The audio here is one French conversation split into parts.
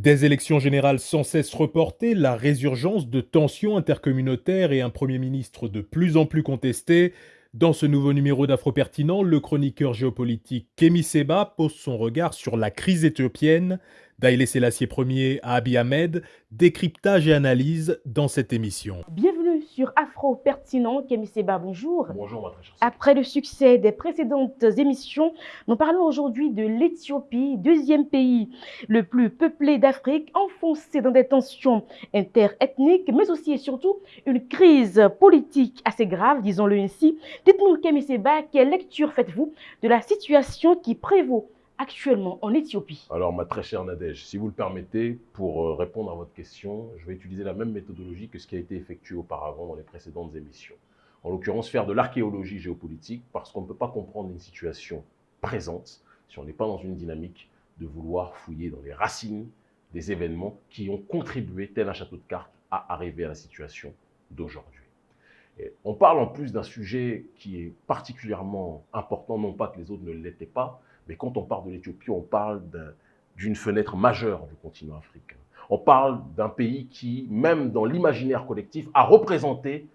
Des élections générales sans cesse reportées, la résurgence de tensions intercommunautaires et un Premier ministre de plus en plus contesté, dans ce nouveau numéro d'Afro-Pertinent, le chroniqueur géopolitique Kémy Seba pose son regard sur la crise éthiopienne, d'Aïlé Selassie Ier à Abiy Ahmed, décryptage et analyse dans cette émission. Sur Afro Pertinent. Kémy Seba, bonjour. Bonjour, ma très chère. Après le succès des précédentes émissions, nous parlons aujourd'hui de l'Éthiopie, deuxième pays le plus peuplé d'Afrique, enfoncé dans des tensions interethniques, mais aussi et surtout une crise politique assez grave, disons-le ainsi. Dites-nous, Kémy Seba, quelle lecture faites-vous de la situation qui prévaut actuellement en Éthiopie Alors, ma très chère Nadège, si vous le permettez, pour euh, répondre à votre question, je vais utiliser la même méthodologie que ce qui a été effectué auparavant dans les précédentes émissions. En l'occurrence, faire de l'archéologie géopolitique, parce qu'on ne peut pas comprendre une situation présente si on n'est pas dans une dynamique de vouloir fouiller dans les racines des événements qui ont contribué, tel un château de cartes, à arriver à la situation d'aujourd'hui. On parle en plus d'un sujet qui est particulièrement important, non pas que les autres ne l'étaient pas, mais quand on parle de l'Éthiopie, on parle d'une fenêtre majeure du continent africain. On parle d'un pays qui, même dans l'imaginaire collectif, a représenté,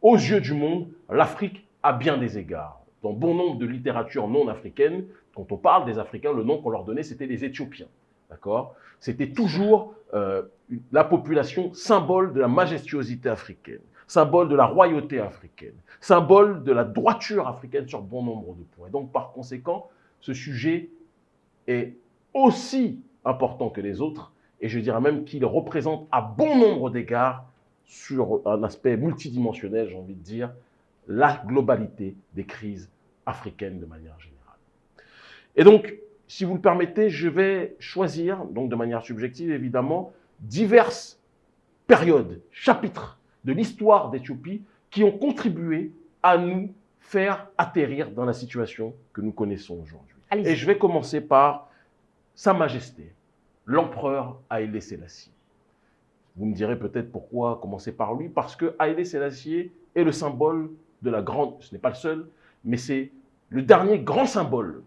aux yeux du monde, l'Afrique à bien des égards. Dans bon nombre de littératures non africaines, quand on parle des Africains, le nom qu'on leur donnait, c'était les Éthiopiens. D'accord? C'était toujours euh, la population symbole de la majestuosité africaine, symbole de la royauté africaine, symbole de la droiture africaine sur bon nombre de points. donc, par conséquent, ce sujet est aussi important que les autres, et je dirais même qu'il représente à bon nombre d'égards, sur un aspect multidimensionnel, j'ai envie de dire, la globalité des crises africaines de manière générale. Et donc, si vous le permettez, je vais choisir, donc de manière subjective évidemment, diverses périodes, chapitres de l'histoire d'Éthiopie qui ont contribué à nous faire atterrir dans la situation que nous connaissons aujourd'hui. Et je vais commencer par Sa Majesté, l'empereur Haïlé Sélassié. Vous me direz peut-être pourquoi commencer par lui, parce que Haïlé Sélassié est le symbole de la grande, ce n'est pas le seul, mais c'est le dernier grand symbole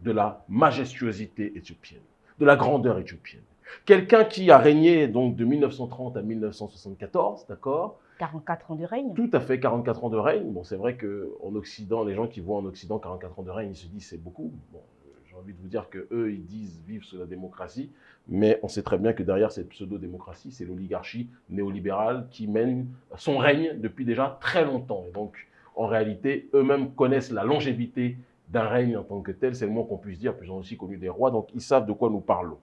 de la majestuosité éthiopienne, de la grandeur éthiopienne. Quelqu'un qui a régné donc de 1930 à 1974, d'accord 44 ans de règne. Tout à fait, 44 ans de règne. Bon, c'est vrai qu'en Occident, les gens qui voient en Occident 44 ans de règne, ils se disent c'est beaucoup. Bon, j'ai envie de vous dire que eux, ils disent vivre sous la démocratie, mais on sait très bien que derrière cette pseudo-démocratie, c'est l'oligarchie néolibérale qui mène son règne depuis déjà très longtemps. Et donc, en réalité, eux-mêmes connaissent la longévité d'un règne en tant que tel, c'est le moins qu'on puisse dire, puis ils ont aussi connu des rois, donc ils savent de quoi nous parlons.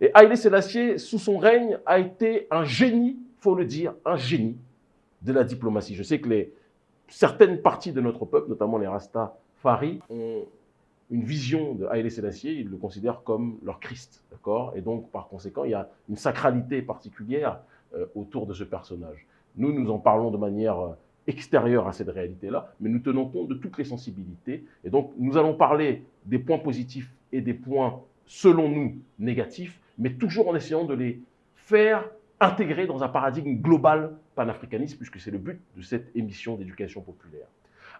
Et Haïlé Sélassié, sous son règne, a été un génie, faut le dire, un génie de la diplomatie. Je sais que certaines parties de notre peuple, notamment les Rastafari, ont une vision de Haïlé Sélassié, ils le considèrent comme leur Christ, d'accord? Et donc, par conséquent, il y a une sacralité particulière euh, autour de ce personnage. Nous, nous en parlons de manière euh, extérieure à cette réalité-là, mais nous tenons compte de toutes les sensibilités. Et donc, nous allons parler des points positifs et des points, selon nous, négatifs, mais toujours en essayant de les faire intégrer dans un paradigme global panafricaniste, puisque c'est le but de cette émission d'éducation populaire.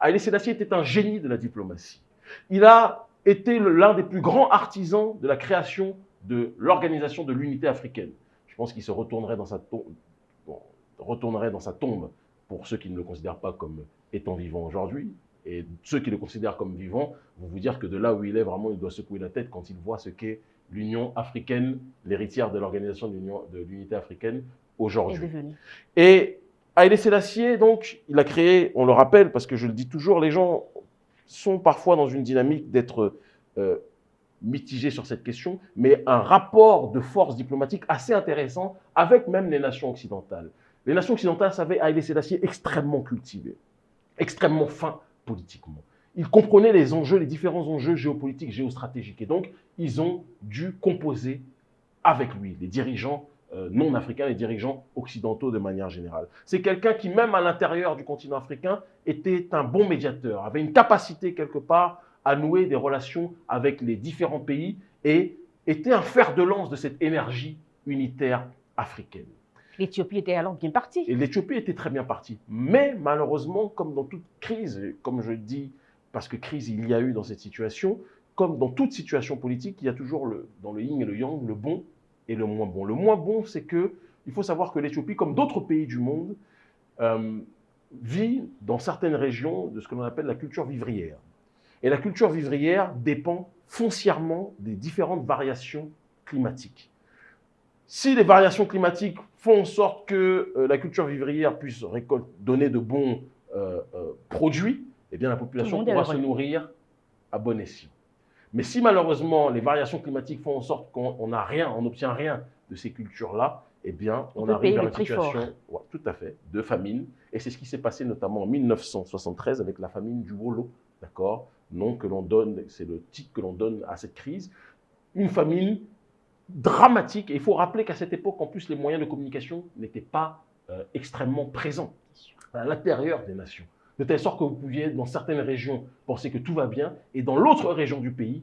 Haïlé Sélassié était un génie de la diplomatie. Il a été l'un des plus grands artisans de la création de l'organisation de l'unité africaine. Je pense qu'il se retournerait dans, sa tombe, retournerait dans sa tombe pour ceux qui ne le considèrent pas comme étant vivant aujourd'hui. Et ceux qui le considèrent comme vivant vont vous dire que de là où il est, vraiment, il doit secouer la tête quand il voit ce qu'est l'Union africaine, l'héritière de l'organisation de l'unité africaine aujourd'hui. Et Haïlé Sélassié, donc, il a créé, on le rappelle, parce que je le dis toujours, les gens sont parfois dans une dynamique d'être euh, mitigés sur cette question, mais un rapport de force diplomatique assez intéressant avec même les nations occidentales. Les nations occidentales savaient Haïlé Sélassié extrêmement cultivé, extrêmement fin politiquement ils comprenaient les enjeux, les différents enjeux géopolitiques, géostratégiques. Et donc, ils ont dû composer avec lui, les dirigeants euh, non africains, les dirigeants occidentaux de manière générale. C'est quelqu'un qui, même à l'intérieur du continent africain, était un bon médiateur, avait une capacité quelque part à nouer des relations avec les différents pays et était un fer de lance de cette énergie unitaire africaine. L'Éthiopie était alors bien partie. Et l'Éthiopie était très bien partie. Mais malheureusement, comme dans toute crise, comme je dis, parce que crise il y a eu dans cette situation, comme dans toute situation politique, il y a toujours le, dans le yin et le yang le bon et le moins bon. Le moins bon, c'est que il faut savoir que l'Éthiopie, comme d'autres pays du monde, euh, vit dans certaines régions de ce que l'on appelle la culture vivrière. Et la culture vivrière dépend foncièrement des différentes variations climatiques. Si les variations climatiques font en sorte que euh, la culture vivrière puisse donner de bons euh, produits, eh bien la population pourra se nourrir à bon escient. Mais si malheureusement les variations climatiques font en sorte qu'on n'a rien, on n'obtient rien de ces cultures-là, eh bien on, arrive à une situation tout à fait, de famine. Et c'est ce qui s'est passé notamment en 1973 avec la famine du Wolo, d'accord? Nom que l'on donne, c'est le titre que l'on donne à cette crise. Une famine dramatique. Et il faut rappeler qu'à cette époque, en plus, les moyens de communication n'étaient pas euh, extrêmement présents à l'intérieur des nations de telle sorte que vous pouviez, dans certaines régions, penser que tout va bien, et dans l'autre région du pays,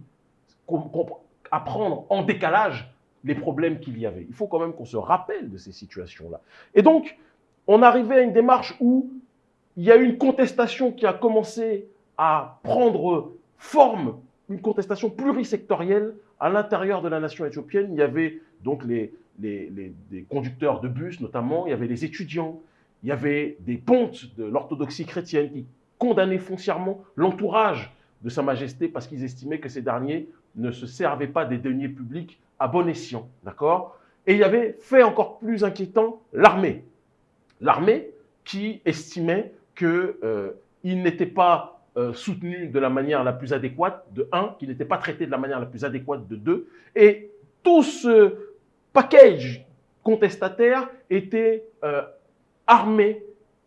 apprendre en décalage les problèmes qu'il y avait. Il faut quand même qu'on se rappelle de ces situations-là. Et donc, on arrivait à une démarche où il y a eu une contestation qui a commencé à prendre forme, une contestation plurisectorielle à l'intérieur de la nation éthiopienne. Il y avait donc les, les, les conducteurs de bus notamment, il y avait les étudiants, il y avait des pontes de l'orthodoxie chrétienne qui condamnaient foncièrement l'entourage de Sa Majesté parce qu'ils estimaient que ces derniers ne se servaient pas des deniers publics à bon escient. D'accord? Et il y avait, fait encore plus inquiétant, l'armée. L'armée qui estimait qu'il euh, n'était pas euh, soutenu de la manière la plus adéquate, de un, qu'il n'était pas traité de la manière la plus adéquate, de deux, et tout ce package contestataire était euh, armé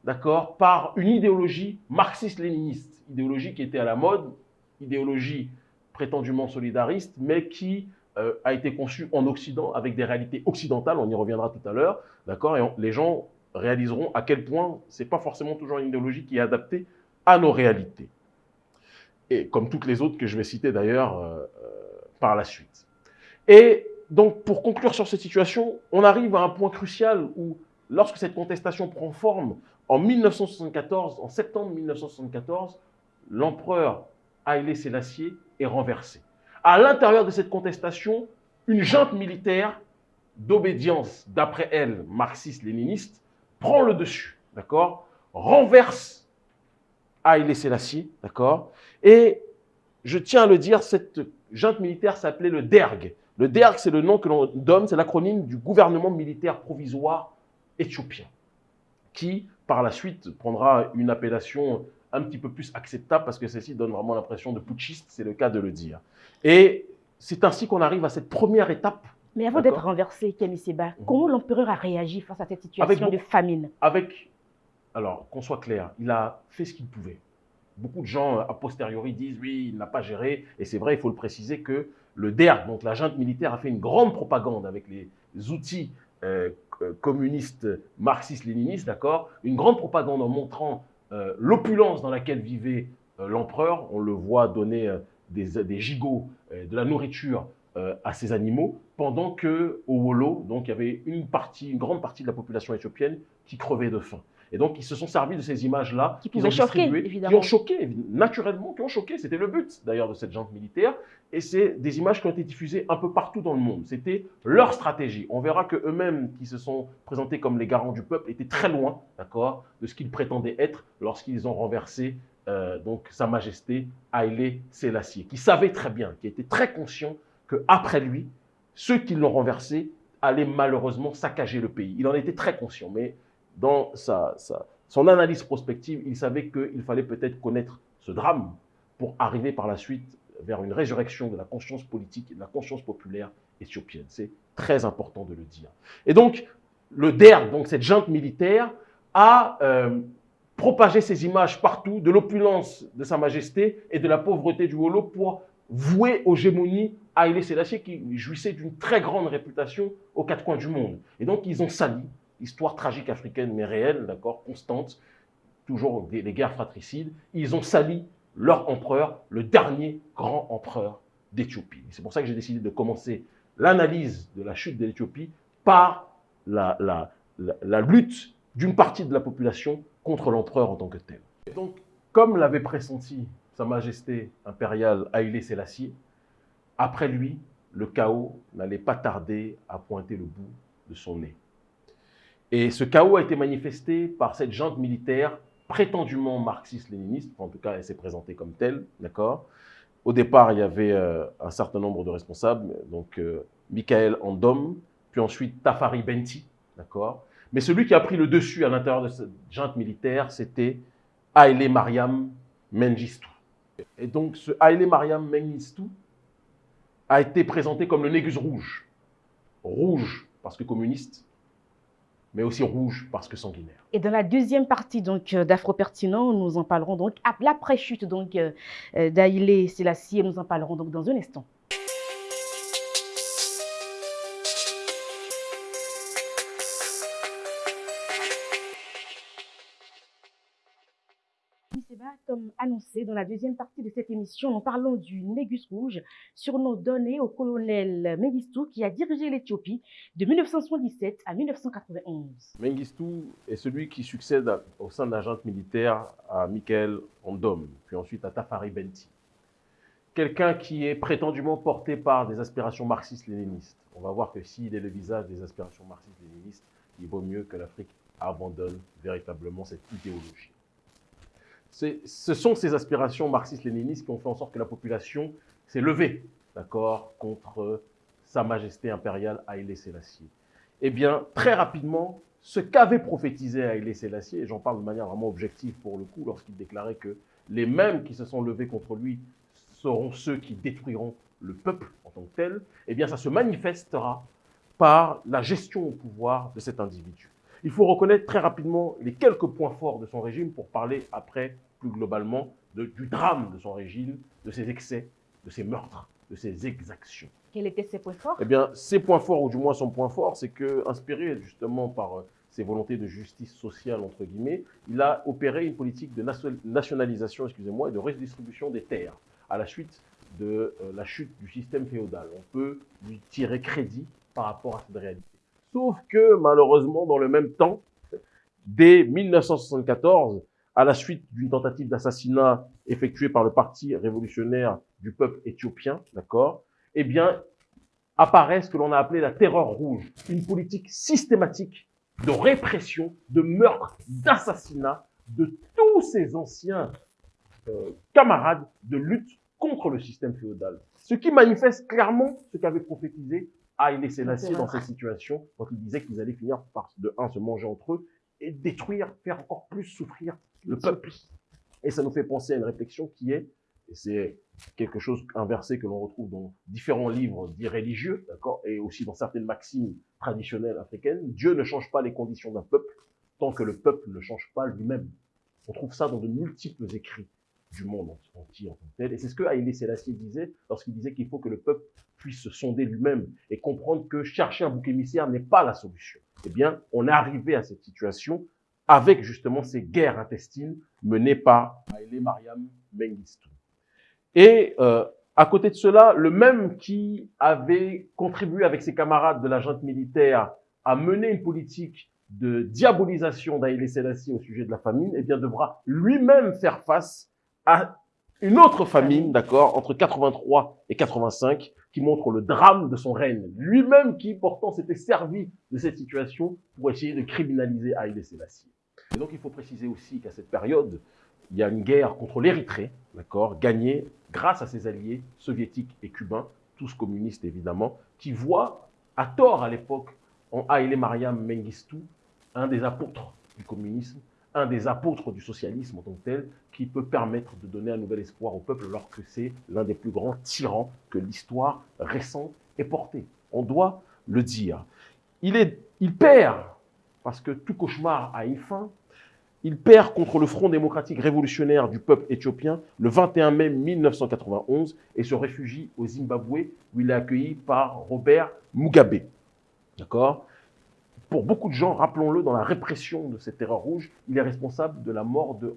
d'accord, par une idéologie marxiste-léniniste, idéologie qui était à la mode, idéologie prétendument solidariste, mais qui euh, a été conçue en Occident avec des réalités occidentales, on y reviendra tout à l'heure, d'accord, et les gens réaliseront à quel point c'est pas forcément toujours une idéologie qui est adaptée à nos réalités. Et comme toutes les autres que je vais citer d'ailleurs euh, euh, par la suite. Et donc, pour conclure sur cette situation, on arrive à un point crucial où lorsque cette contestation prend forme en 1974, en septembre 1974, l'empereur Haïlé Sélassié est renversé. À l'intérieur de cette contestation, une junte militaire d'obédience, d'après elle, marxiste-léniniste, prend le dessus, d'accord Renverse Haïlé Sélassié, d'accord Et je tiens à le dire, cette junte militaire s'appelait le DERG. Le DERG, c'est le nom que l'on donne, c'est l'acronyme du gouvernement militaire provisoire éthiopien, qui par la suite prendra une appellation un petit peu plus acceptable parce que celle-ci donne vraiment l'impression de putschiste, c'est le cas de le dire. Et c'est ainsi qu'on arrive à cette première étape. Mais avant d'être renversé, Kémy Seba, mhm. comment l'empereur a réagi face à cette situation de famine? Avec, alors qu'on soit clair, il a fait ce qu'il pouvait. Beaucoup de gens, a posteriori, disent oui, il n'a pas géré. Et c'est vrai, il faut le préciser que le DERG, donc la junte militaire, a fait une grande propagande avec les outils euh, communiste, marxiste, léniniste, d'accord Une grande propagande en montrant euh, l'opulence dans laquelle vivait euh, l'empereur. On le voit donner des, gigots, de la nourriture à ses animaux, pendant que au Wolo, donc il y avait une partie, une grande partie de la population éthiopienne qui crevait de faim. Et donc, ils se sont servis de ces images-là. Qui pouvaient choquer, évidemment. Qui ont choqué, naturellement, qui ont choqué. C'était le but, d'ailleurs, de cette junte militaire. Et c'est des images qui ont été diffusées un peu partout dans le monde. C'était leur stratégie. On verra que eux-mêmes, qui se sont présentés comme les garants du peuple, étaient très loin, d'accord, de ce qu'ils prétendaient être lorsqu'ils ont renversé euh, donc Sa Majesté Haïlé Sélassié, qui savait très bien, qui était très conscient qu'après lui, ceux qui l'ont renversé allaient malheureusement saccager le pays. Il en était très conscient, mais dans son analyse prospective, il savait qu'il fallait peut-être connaître ce drame pour arriver par la suite vers une résurrection de la conscience politique et de la conscience populaire éthiopienne. C'est très important de le dire. Et donc, le DER, donc cette junte militaire, a euh, propagé ces images partout de l'opulence de Sa Majesté et de la pauvreté du Holo pour vouer aux gémonies Haïlé Sélassié qui jouissait d'une très grande réputation aux quatre coins du monde. Et donc, ils ont sali histoire tragique africaine, mais réelle, d'accord, constante, toujours des, guerres fratricides, ils ont sali leur empereur, le dernier grand empereur d'Éthiopie. C'est pour ça que j'ai décidé de commencer l'analyse de la chute de l'Éthiopie par la, lutte d'une partie de la population contre l'empereur en tant que tel. donc, comme l'avait pressenti Sa Majesté impériale Haïlé Sélassié, après lui, le chaos n'allait pas tarder à pointer le bout de son nez. Et ce chaos a été manifesté par cette junte militaire prétendument marxiste-léniniste, en tout cas elle s'est présentée comme telle, d'accord? Au départ, il y avait euh, un certain nombre de responsables, donc euh, Michael Andom, puis ensuite Tafari Benti, d'accord? Mais celui qui a pris le dessus à l'intérieur de cette junte militaire, c'était Haile Mariam Mengistu. Et donc ce Haile Mariam Mengistu a été présenté comme le Négus rouge. Rouge parce que communiste, mais aussi rouge parce que sanguinaire. Et dans la deuxième partie donc euh, d'Afro-Pertinent, nous en parlerons donc après l'après-chute donc euh, euh, d'Aïlé Selassie, nous en parlerons donc dans un instant. Annoncé dans la deuxième partie de cette émission, nous parlons du Négus Rouge, surnom donné au colonel Mengistu qui a dirigé l'Éthiopie de 1977 à 1991. Mengistu est celui qui succède au sein de l'agent militaire à Michael Ondom, puis ensuite à Tafari Benti. Quelqu'un qui est prétendument porté par des aspirations marxistes-léninistes. On va voir que s'il est le visage des aspirations marxistes-léninistes, il vaut mieux que l'Afrique abandonne véritablement cette idéologie ce sont ces aspirations marxistes-léninistes qui ont fait en sorte que la population s'est levée, d'accord, contre Sa Majesté impériale Haïlé Sélassié. Eh bien, très rapidement, ce qu'avait prophétisé Haïlé Sélassié, et j'en parle de manière vraiment objective pour le coup, lorsqu'il déclarait que les mêmes qui se sont levés contre lui seront ceux qui détruiront le peuple en tant que tel, eh bien, ça se manifestera par la gestion au pouvoir de cet individu. Il faut reconnaître très rapidement les quelques points forts de son régime pour parler après, plus globalement, du drame de son régime, de ses excès, de ses meurtres, de ses exactions. Quels étaient ses points forts? Eh bien, ses points forts, ou du moins son point fort, c'est que, inspiré justement par euh, ses volontés de justice sociale, entre guillemets, il a opéré une politique de nationalisation, excusez-moi, et de redistribution des terres à la suite de euh, la chute du système féodal. On peut lui tirer crédit par rapport à cette réalité. Sauf que, malheureusement, dans le même temps, dès 1974, à la suite d'une tentative d'assassinat effectuée par le Parti révolutionnaire du peuple éthiopien, d'accord, eh apparaît ce que l'on a appelé la terreur rouge, une politique systématique de répression, de meurtre, d'assassinat de tous ces anciens euh, camarades de lutte contre le système féodal. Ce qui manifeste clairement ce qu'avait prophétisé ah, il dans cette situation quand il disait qu'ils allaient finir par, de un, se manger entre eux et détruire, faire encore plus souffrir le peuple. Et ça nous fait penser à une réflexion qui est, et c'est quelque chose, inversé que l'on retrouve dans différents livres dits religieux, d'accord, et aussi dans certaines maximes traditionnelles africaines, Dieu ne change pas les conditions d'un peuple tant que le peuple ne change pas lui-même. On trouve ça dans de multiples écrits du monde entier en tant que tel. Et c'est ce que Haïlé Sélassié disait lorsqu'il disait qu'il faut que le peuple puisse se sonder lui-même et comprendre que chercher un bouc émissaire n'est pas la solution. Eh bien, on est arrivé à cette situation avec justement ces guerres intestines menées par Haïlé Mariam Mengistu. Et euh, à côté de cela, le même qui avait contribué avec ses camarades de la junte militaire à mener une politique de diabolisation d'Haïlé Sélassié au sujet de la famine, eh bien, devra lui-même faire face à une autre famine, d'accord, entre 83 et 85, qui montre le drame de son règne. Lui-même qui, pourtant, s'était servi de cette situation pour essayer de criminaliser Haïlé Sélassié. Et donc, il faut préciser aussi qu'à cette période, il y a une guerre contre l'Érythrée, d'accord, gagnée grâce à ses alliés soviétiques et cubains, tous communistes évidemment, qui voient, à tort à l'époque, en Haïlé Mariam Mengistu, un des apôtres du communisme, un des apôtres du socialisme en tant que tel, qui peut permettre de donner un nouvel espoir au peuple alors que c'est l'un des plus grands tyrans que l'histoire récente ait porté. On doit le dire. Il, perd, parce que tout cauchemar a une fin, il perd contre le Front démocratique révolutionnaire du peuple éthiopien le 21 mai 1991 et se réfugie au Zimbabwe où il est accueilli par Robert Mugabe. D'accord? Pour beaucoup de gens, rappelons-le, dans la répression de cette terreur rouge, il est responsable de la mort de,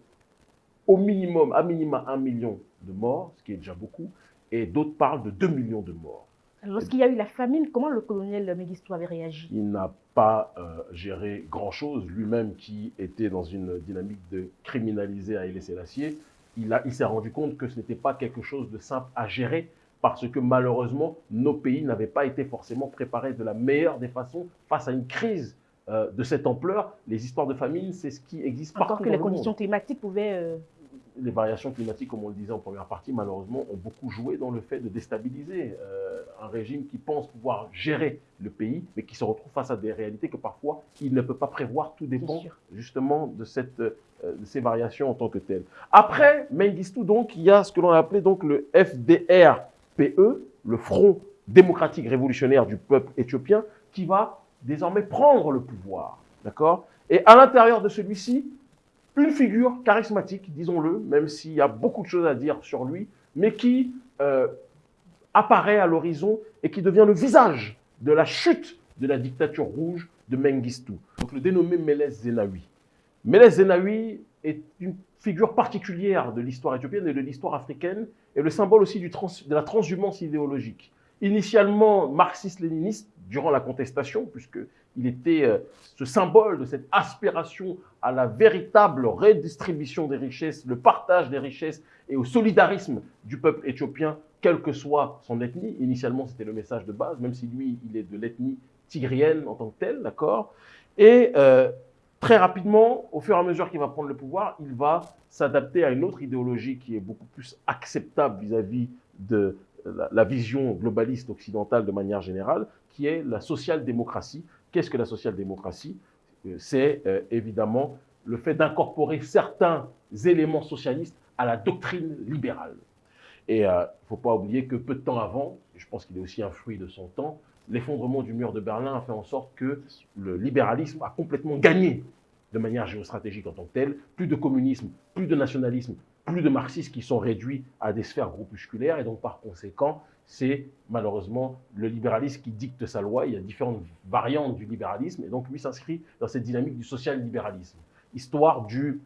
au minimum, à minima, un million de morts, ce qui est déjà beaucoup, et d'autres parlent de 2 millions de morts. Lorsqu'il y a eu la famine, comment le colonel Mengistu avait réagi? Il n'a pas euh, géré grand-chose. Lui-même qui était dans une dynamique de criminaliser à laisser l'acier, il, il s'est rendu compte que ce n'était pas quelque chose de simple à gérer parce que malheureusement, nos pays n'avaient pas été forcément préparés de la meilleure des façons face à une crise euh, de cette ampleur. Les histoires de famine, c'est ce qui existe Encore partout que dans les le conditions monde. climatiques pouvaient... euh, Les variations climatiques, comme on le disait en première partie, malheureusement, ont beaucoup joué dans le fait de déstabiliser euh, un régime qui pense pouvoir gérer le pays, mais qui se retrouve face à des réalités que parfois il ne peut pas prévoir. Tout dépend justement de, cette, de ces variations en tant que telles. Après Mengistu, donc, il y a ce que l'on a appelé donc, le FDR-PE, E, le Front démocratique révolutionnaire du peuple éthiopien, qui va désormais prendre le pouvoir. D'accord? Et à l'intérieur de celui-ci, une figure charismatique, disons-le, même s'il y a beaucoup de choses à dire sur lui, mais qui euh, apparaît à l'horizon et qui devient le visage de la chute de la dictature rouge de Mengistu. Donc le dénommé Meles Zenawi. Meles Zenawi est une figure particulière de l'histoire éthiopienne et de l'histoire africaine, et le symbole aussi de la transhumance idéologique. Initialement marxiste-léniniste durant la contestation, puisqu'il était euh, ce symbole de cette aspiration à la véritable redistribution des richesses, le partage des richesses et au solidarisme du peuple éthiopien, quelle que soit son ethnie. Initialement, c'était le message de base, même si lui, il est de l'ethnie tigrienne en tant que tel, d'accord? Et euh, très rapidement, au fur et à mesure qu'il va prendre le pouvoir, il va s'adapter à une autre idéologie qui est beaucoup plus acceptable vis-à-vis de la, vision globaliste occidentale de manière générale, qui est la social-démocratie. Qu'est-ce que la social-démocratie? Euh, C'est euh, évidemment le fait d'incorporer certains éléments socialistes à la doctrine libérale. Et il ne faut pas oublier que peu de temps avant, je pense qu'il est aussi un fruit de son temps, l'effondrement du mur de Berlin a fait en sorte que le libéralisme a complètement gagné de manière géostratégique en tant que telle. Plus de communisme, plus de nationalisme, plus de marxistes qui sont réduits à des sphères groupusculaires. Et donc, par conséquent, c'est malheureusement le libéralisme qui dicte sa loi. Il y a différentes variantes du libéralisme. Et donc, lui s'inscrit dans cette dynamique du social-libéralisme. Histoire du,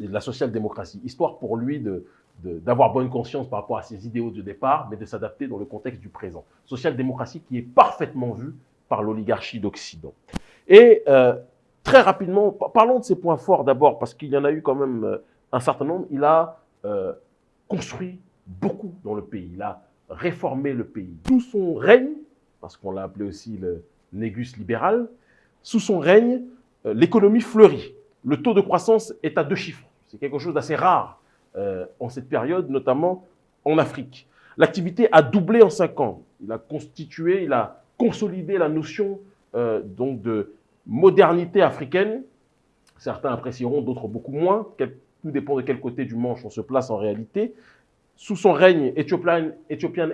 de la social-démocratie. Histoire pour lui de, de- d'avoir bonne conscience par rapport à ses idéaux de départ, mais de s'adapter dans le contexte du présent. Social-démocratie qui est parfaitement vue par l'oligarchie d'Occident. Et euh, très rapidement, pa- parlons de ses points forts d'abord, parce qu'il y en a eu quand même euh, un certain nombre. Il a euh, construit beaucoup dans le pays. Il a réformé le pays. Sous son règne, parce qu'on l'a appelé aussi le négus libéral, sous son règne, l'économie fleurit. Le taux de croissance est à deux chiffres. C'est quelque chose d'assez rare euh, en cette période, notamment en Afrique. L'activité a doublé en cinq ans. Il a constitué, il a consolidé la notion euh, donc de modernité africaine. Certains apprécieront, d'autres beaucoup moins. Tout dépend de quel côté du manche on se place en réalité. Sous son règne, Ethiopian,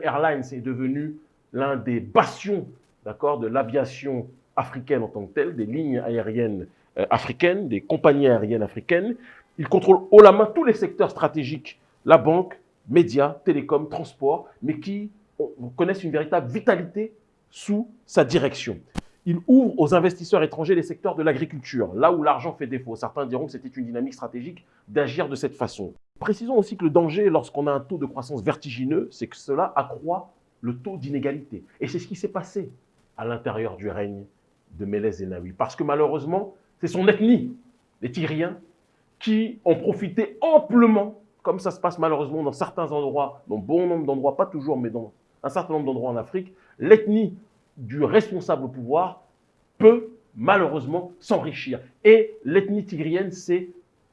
Airlines est devenu l'un des bastions de l'aviation africaine en tant que telle, des lignes aériennes euh, africaines, des compagnies aériennes africaines. Il contrôle haut la main tous les secteurs stratégiques, la banque, médias, télécom, transport, mais qui connaissent une véritable vitalité sous sa direction. Il ouvre aux investisseurs étrangers les secteurs de l'agriculture, là où l'argent fait défaut. Certains diront que c'était une dynamique stratégique d'agir de cette façon. Précisons aussi que le danger lorsqu'on a un taux de croissance vertigineux, c'est que cela accroît le taux d'inégalité. Et c'est ce qui s'est passé à l'intérieur du règne de Meles Zenawi. Parce que malheureusement, c'est son ethnie, les Tigriens, qui ont profité amplement, comme ça se passe malheureusement dans certains endroits, dans bon nombre d'endroits, pas toujours, mais dans un certain nombre d'endroits en Afrique, l'ethnie du responsable au pouvoir peut malheureusement s'enrichir. Et l'ethnie tigrienne s'est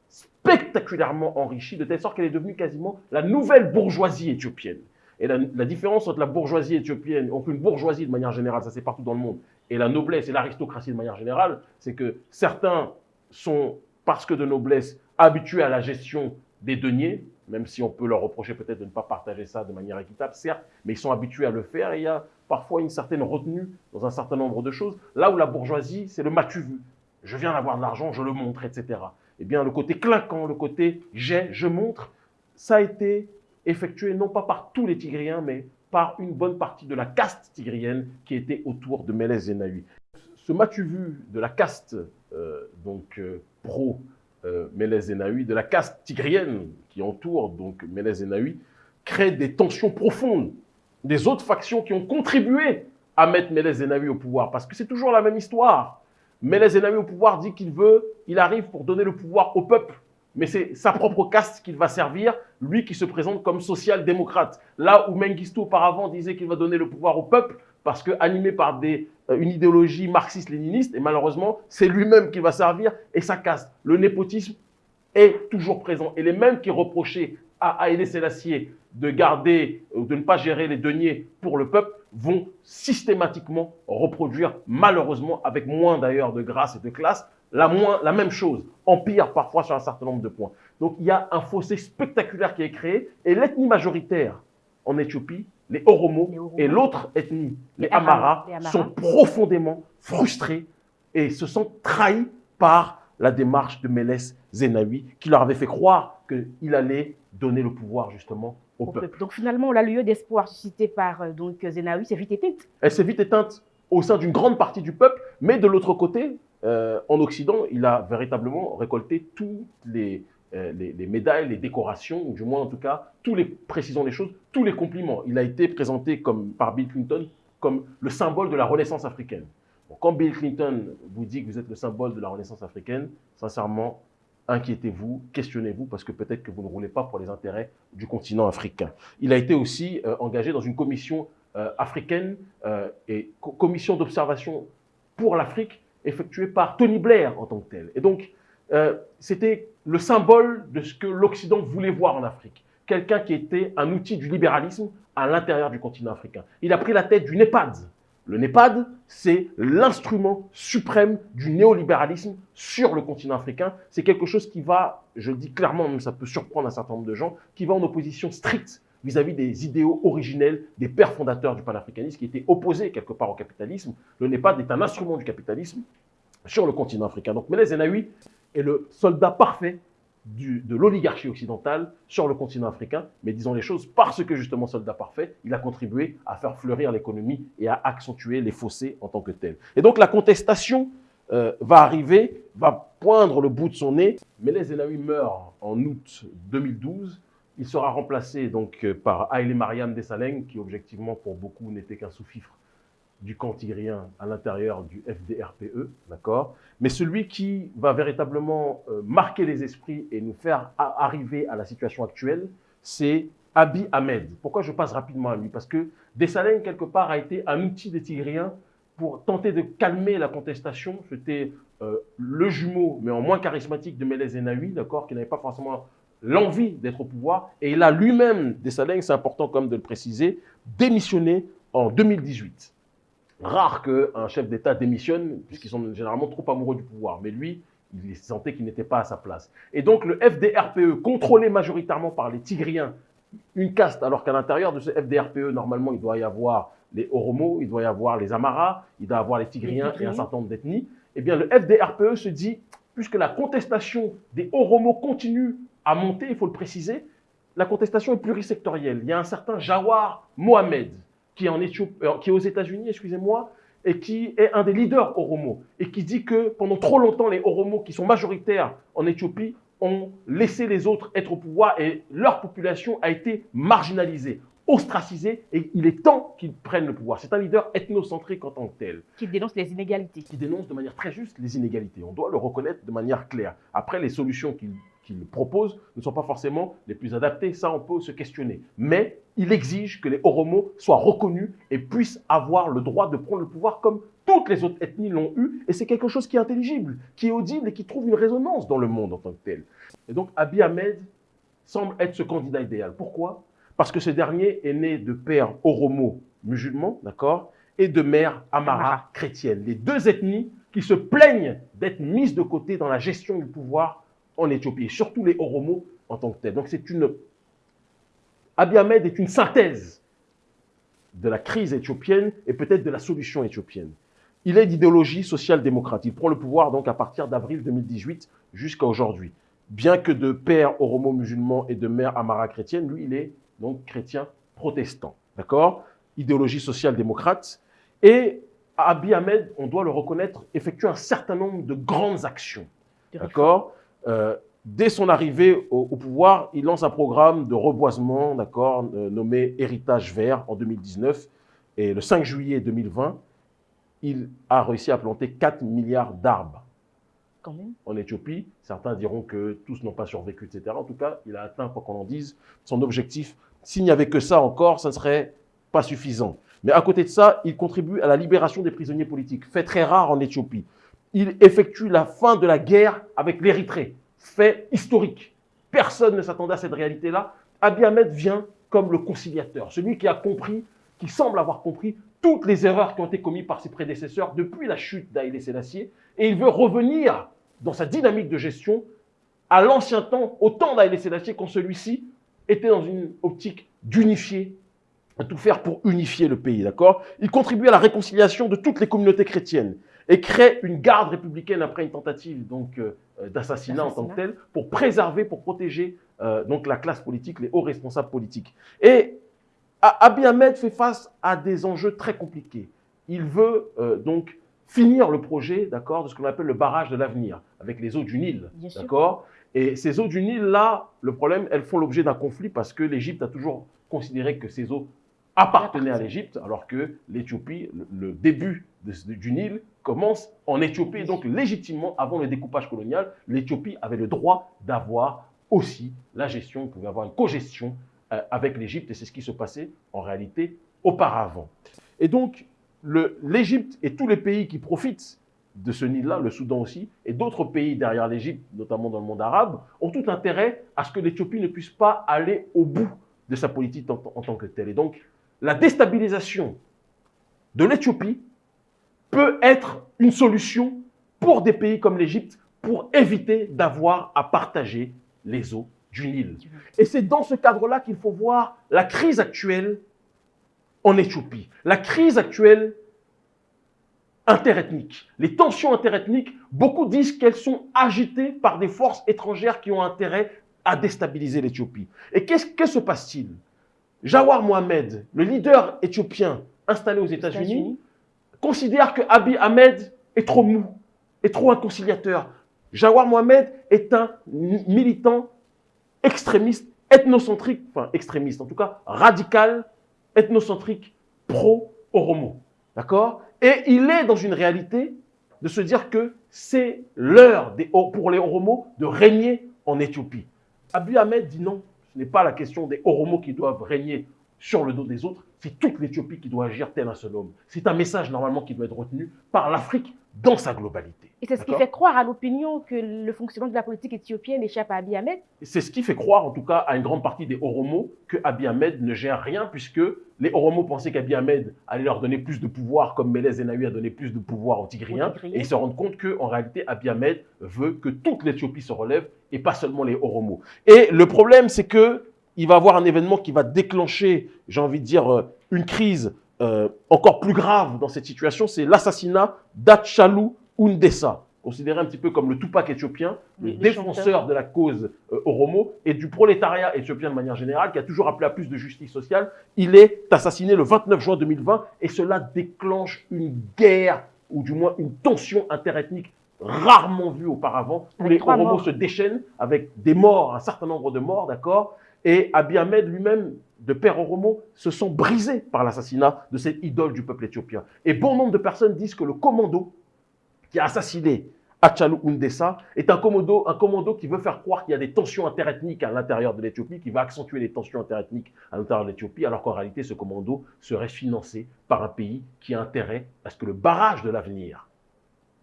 spectaculairement enrichie, de telle sorte qu'elle est devenue quasiment la nouvelle bourgeoisie éthiopienne. Et la, différence entre la bourgeoisie éthiopienne, donc une bourgeoisie de manière générale, ça c'est partout dans le monde, et la noblesse et l'aristocratie de manière générale, c'est que certains sont, parce que de noblesse, habitués à la gestion des deniers, même si on peut leur reprocher peut-être de ne pas partager ça de manière équitable, certes, mais ils sont habitués à le faire et il y a parfois une certaine retenue dans un certain nombre de choses. Là où la bourgeoisie, c'est le matu vu. Je viens d'avoir de l'argent, je le montre, etc. Eh bien, le côté clinquant, le côté j'ai, je montre, ça a été effectué non pas par tous les Tigriens, mais par une bonne partie de la caste tigrienne qui était autour de Meles Zenawi. Ce matu vu de la caste euh, donc euh, pro euh, Zenawi, de la caste tigrienne qui entoure donc Zenawi, crée des tensions profondes. Des autres factions qui ont contribué à mettre Meles Zenawi au pouvoir Parce que c'est toujours la même histoire. Meles Zenawi au pouvoir dit qu'il veut, il arrive pour donner le pouvoir au peuple. Mais c'est sa propre caste qu'il va servir, lui qui se présente comme social-démocrate. Là où Mengistu auparavant disait qu'il va donner le pouvoir au peuple, parce que animé par des, une idéologie marxiste-léniniste, et malheureusement, c'est lui-même qui va servir et sa caste. Le népotisme est toujours présent. Et les mêmes qui reprochaient à Haïlé Sélassié de garder, ou de ne pas gérer les deniers pour le peuple, vont systématiquement reproduire, malheureusement, avec moins d'ailleurs de grâce et de classe, la, même chose, empire parfois sur un certain nombre de points. Donc il y a un fossé spectaculaire qui est créé, et l'ethnie majoritaire en Éthiopie, les Oromo, et l'autre ethnie, les, Amara, sont profondément frustrés et se sentent trahis par la démarche de Mélès Zenawi, qui leur avait fait croire qu'il allait donner le pouvoir justement au peuple. Donc finalement, la lieu d'espoir suscité par euh, donc, Zenawi s'est vite éteinte. Elle s'est vite éteinte au sein d'une grande partie du peuple, mais de l'autre côté, euh, en Occident, il a véritablement récolté tous les, les, les, médailles, les décorations, ou du moins en tout cas, tous les, précisons les choses, tous les compliments. Il a été présenté comme, par Bill Clinton comme le symbole de la renaissance africaine. Bon, quand Bill Clinton vous dit que vous êtes le symbole de la renaissance africaine, sincèrement, inquiétez-vous, questionnez-vous, parce que peut-être que vous ne roulez pas pour les intérêts du continent africain. Il a été aussi euh, engagé dans une commission euh, africaine euh, et co commission d'observation pour l'Afrique effectuée par Tony Blair en tant que tel. Et donc, euh, c'était le symbole de ce que l'Occident voulait voir en Afrique. Quelqu'un qui était un outil du libéralisme à l'intérieur du continent africain. Il a pris la tête du NEPAD, le NEPAD, c'est l'instrument suprême du néolibéralisme sur le continent africain. C'est quelque chose qui va, je le dis clairement, même ça peut surprendre un certain nombre de gens, qui va en opposition stricte vis-à-vis des idéaux originels des pères fondateurs du panafricanisme qui étaient opposés quelque part au capitalisme. Le NEPAD est un instrument du capitalisme sur le continent africain. Donc Meles Zenawi est le soldat parfait de l'oligarchie occidentale sur le continent africain, mais disons les choses, parce que justement soldat parfait, il a contribué à faire fleurir l'économie et à accentuer les fossés en tant que tel. Et donc la contestation euh, va arriver, va poindre le bout de son nez. Meles Zenawi meurt en août 2012. Il sera remplacé donc par Haile Mariam Desalegn, qui objectivement pour beaucoup n'était qu'un sous-fifre du camp tigrien à l'intérieur du FDRPE, d'accord? Mais celui qui va véritablement euh, marquer les esprits et nous faire arriver à la situation actuelle, c'est Abiy Ahmed. Pourquoi je passe rapidement à lui? Parce que Dessalines, quelque part, a été un outil des Tigriens pour tenter de calmer la contestation. C'était euh, le jumeau, mais en moins charismatique, de Meles Zenawi, d'accord, qui n'avait pas forcément l'envie d'être au pouvoir. Et il a lui-même, Dessalines, c'est important comme de le préciser, démissionné en 2018 rare qu'un chef d'État démissionne, puisqu'ils sont généralement trop amoureux du pouvoir. Mais lui, il sentait qu'il n'était pas à sa place. Et donc le FDRPE, contrôlé majoritairement par les Tigriens, une caste, alors qu'à l'intérieur de ce FDRPE, normalement, il doit y avoir les Oromo, il doit y avoir les Amaras, il doit y avoir les Tigriens et un certain nombre d'ethnies. Eh bien, le FDRPE se dit, puisque la contestation des Oromo continue à monter, il faut le préciser, la contestation est plurisectorielle. Il y a un certain Jawar Mohamed, qui est, en euh, qui est aux États-Unis, excusez-moi, et qui est un des leaders Oromo, et qui dit que pendant trop longtemps, les Oromo, qui sont majoritaires en Éthiopie, ont laissé les autres être au pouvoir et leur population a été marginalisée, ostracisée, et il est temps qu'ils prennent le pouvoir. C'est un leader ethnocentrique en tant que tel. Qui dénonce les inégalités. Qui dénonce de manière très juste les inégalités. On doit le reconnaître de manière claire. Après, les solutions qu'il qu'il propose ne sont pas forcément les plus adaptés. Ça, on peut se questionner. Mais il exige que les Oromo soient reconnus et puissent avoir le droit de prendre le pouvoir comme toutes les autres ethnies l'ont eu. Et c'est quelque chose qui est intelligible, qui est audible et qui trouve une résonance dans le monde en tant que tel. Et donc, Abiy Ahmed semble être ce candidat idéal. Pourquoi? Parce que ce dernier est né de père Oromo musulman, d'accord, et de mère Amara chrétienne. Les deux ethnies qui se plaignent d'être mises de côté dans la gestion du pouvoir en Éthiopie, et surtout les Oromo en tant que tel. Donc c'est une... Abiy Ahmed est une synthèse de la crise éthiopienne et peut-être de la solution éthiopienne. Il est d'idéologie social-démocrate. Il prend le pouvoir donc à partir d'avril 2018 jusqu'à aujourd'hui. Bien que de père oromo-musulman et de mère amara chrétienne, lui, il est donc chrétien protestant. D'accord? Idéologie social-démocrate. Et Abiy Ahmed, on doit le reconnaître, effectue un certain nombre de grandes actions. D'accord? Euh, dès son arrivée au, pouvoir, il lance un programme de reboisement, d'accord, euh, nommé Héritage Vert en 2019. Et le 5 juillet 2020, il a réussi à planter 4 milliards d'arbres en Éthiopie. Certains diront que tous n'ont pas survécu, etc. En tout cas, il a atteint, quoi qu'on en dise, son objectif. S'il n'y avait que ça encore, ça ne serait pas suffisant. Mais à côté de ça, il contribue à la libération des prisonniers politiques, fait très rare en Éthiopie. Il effectue la fin de la guerre avec l'Érythrée, fait historique. Personne ne s'attendait à cette réalité-là. Abiy Ahmed vient comme le conciliateur, celui qui a compris, qui semble avoir compris toutes les erreurs qui ont été commises par ses prédécesseurs depuis la chute d'Haïlé Sélassié, et il veut revenir dans sa dynamique de gestion à l'ancien temps, au temps d'Haïlé Sélassié, quand celui-ci était dans une optique d'unifier, de tout faire pour unifier le pays, d'accord? Il contribue à la réconciliation de toutes les communautés chrétiennes et crée une garde républicaine après une tentative donc euh, d'assassinat en tant que telle pour préserver, pour protéger euh, donc la classe politique, les hauts responsables politiques. Et Abiy Ahmed fait face à des enjeux très compliqués. Il veut euh, donc finir le projet, d'accord, de ce qu'on appelle le barrage de l'avenir avec les eaux du Nil, d'accord. Et ces eaux du Nil là, le problème, elles font l'objet d'un conflit parce que l'Égypte a toujours considéré que ces eaux appartenaient à l'Égypte, alors que l'Éthiopie, le, le début de- du Nil commence en Éthiopie. Donc, légitimement, avant le découpage colonial, l'Éthiopie avait le droit d'avoir aussi la gestion, pouvait avoir une cogestion euh, avec l'Égypte, et c'est ce qui se passait en réalité auparavant. Et donc, l'Égypte et tous les pays qui profitent de ce Nil-là, le Soudan aussi, et d'autres pays derrière l'Égypte, notamment dans le monde arabe, ont tout intérêt à ce que l'Éthiopie ne puisse pas aller au bout de sa politique en tant que telle. Et donc, la déstabilisation de l'Éthiopie peut être une solution pour des pays comme l'Égypte pour éviter d'avoir à partager les eaux du Nil. Et c'est dans ce cadre-là qu'il faut voir la crise actuelle en Éthiopie. La crise actuelle interethnique. Les tensions interethniques, beaucoup disent qu'elles sont agitées par des forces étrangères qui ont intérêt à déstabiliser l'Éthiopie. Et qu'est-ce que se passe-t-il? Jawar Mohamed, le leader éthiopien installé aux États-Unis, États-Unis. Considère que Abiy Ahmed est trop mou, est trop un conciliateur. Jawar Mohamed est un mi- militant extrémiste, ethnocentrique, enfin extrémiste, en tout cas radical, ethnocentrique, pro-Oromo. D'accord? Et il est dans une réalité de se dire que c'est l'heure pour les Oromos de régner en Éthiopie. Abiy Ahmed dit non, ce n'est pas la question des Oromos qui doivent régner sur le dos des autres, c'est toute l'Éthiopie qui doit agir tel un seul homme. C'est un message normalement qui doit être retenu par l'Afrique dans sa globalité. Et c'est ce qui fait croire à l'opinion que le fonctionnement de la politique éthiopienne échappe à Abiy Ahmed. C'est ce qui fait croire, en tout cas, à une grande partie des Oromos que Abiy Ahmed ne gère rien, puisque les Oromos pensaient qu'Abiy Ahmed allait leur donner plus de pouvoir, comme Mélez Zenawi a donné plus de pouvoir aux Tigriens, Aux Tigriens. et ils se rendent compte qu'en réalité, Abiy Ahmed veut que toute l'Éthiopie se relève, et pas seulement les Oromos. Et le problème, c'est que il va y avoir un événement qui va déclencher, j'ai envie de dire, euh, une crise euh, encore plus grave dans cette situation, c'est l'assassinat d'Atchalou Undessa, considéré un petit peu comme le Tupac éthiopien, le défenseur de la cause euh, Oromo et du prolétariat éthiopien de manière générale, qui a toujours appelé à plus de justice sociale. Il est assassiné le 29 juin 2020 et cela déclenche une guerre, ou du moins une tension interethnique rarement vue auparavant, où les Oromos se déchaînent avec des morts, un certain nombre de morts, d'accord? Et Abiy Ahmed lui-même, de père Oromo, se sent brisé par l'assassinat de cette idole du peuple éthiopien. Et bon nombre de personnes disent que le commando qui a assassiné Achalou Undessa est un commando, un commando qui veut faire croire qu'il y a des tensions interethniques à l'intérieur de l'Éthiopie, qui va accentuer les tensions interethniques à l'intérieur de l'Éthiopie, alors qu'en réalité, ce commando serait financé par un pays qui a intérêt à ce que le barrage de l'avenir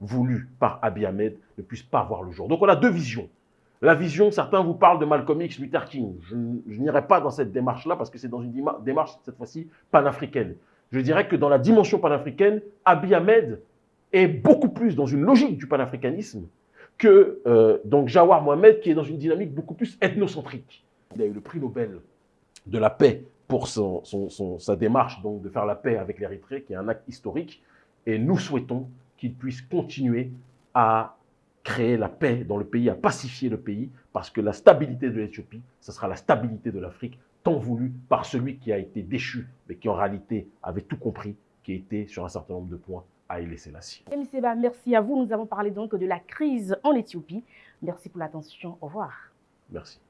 voulu par Abiy Ahmed ne puisse pas voir le jour. Donc on a deux visions. La vision, certains vous parlent de Malcolm X, Luther King. Je, n'irai pas dans cette démarche-là parce que c'est dans une démarche, cette fois-ci, panafricaine. Je dirais que dans la dimension panafricaine, Abiy Ahmed est beaucoup plus dans une logique du panafricanisme que euh, donc Jawar Mohamed qui est dans une dynamique beaucoup plus ethnocentrique. Il a eu le prix Nobel de la paix pour son- sa démarche donc de faire la paix avec l'Érythrée, qui est un acte historique. Et nous souhaitons qu'il puisse continuer à créer la paix dans le pays, à pacifier le pays, parce que la stabilité de l'Éthiopie, ce sera la stabilité de l'Afrique, tant voulue par celui qui a été déchu, mais qui en réalité avait tout compris, qui était sur un certain nombre de points à y laisser la sienne. M. Seba, merci à vous. Nous avons parlé donc de la crise en Éthiopie. Merci pour l'attention. Au revoir. Merci.